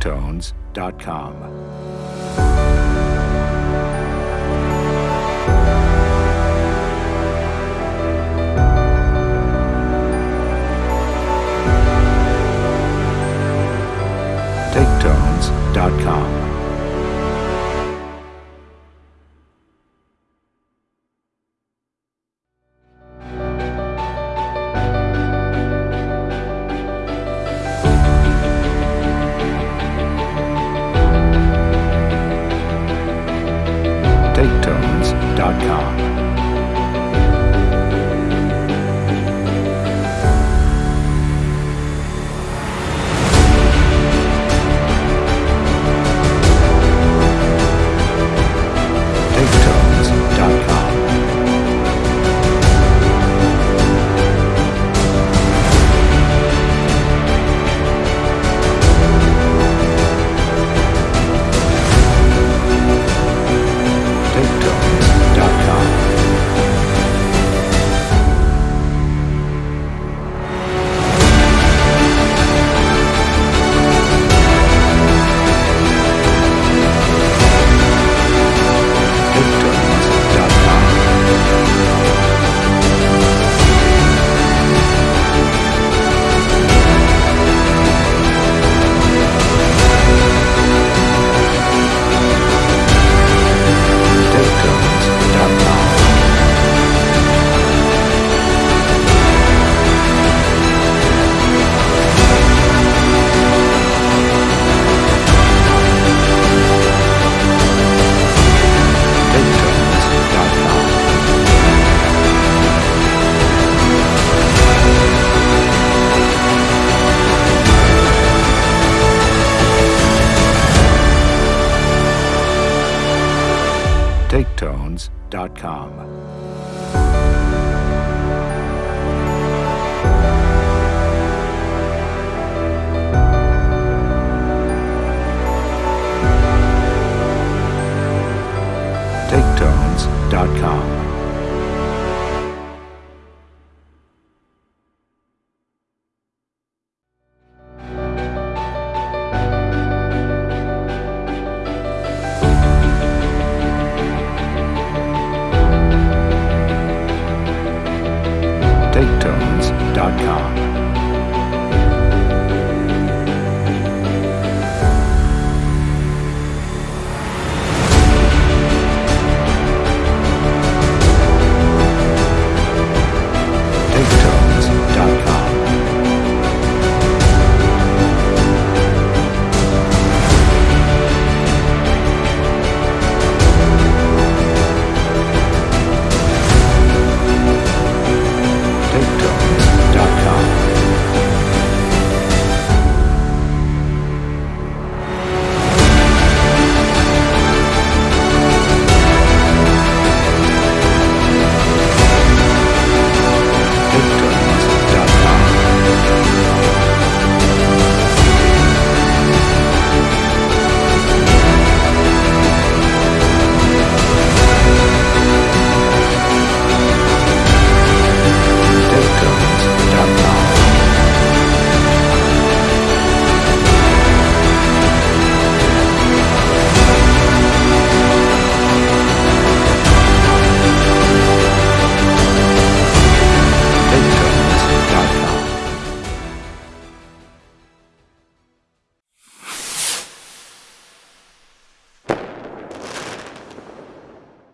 ringtones.com. taketones.com. TakeTones.com. TakeTones.com. podcast.com.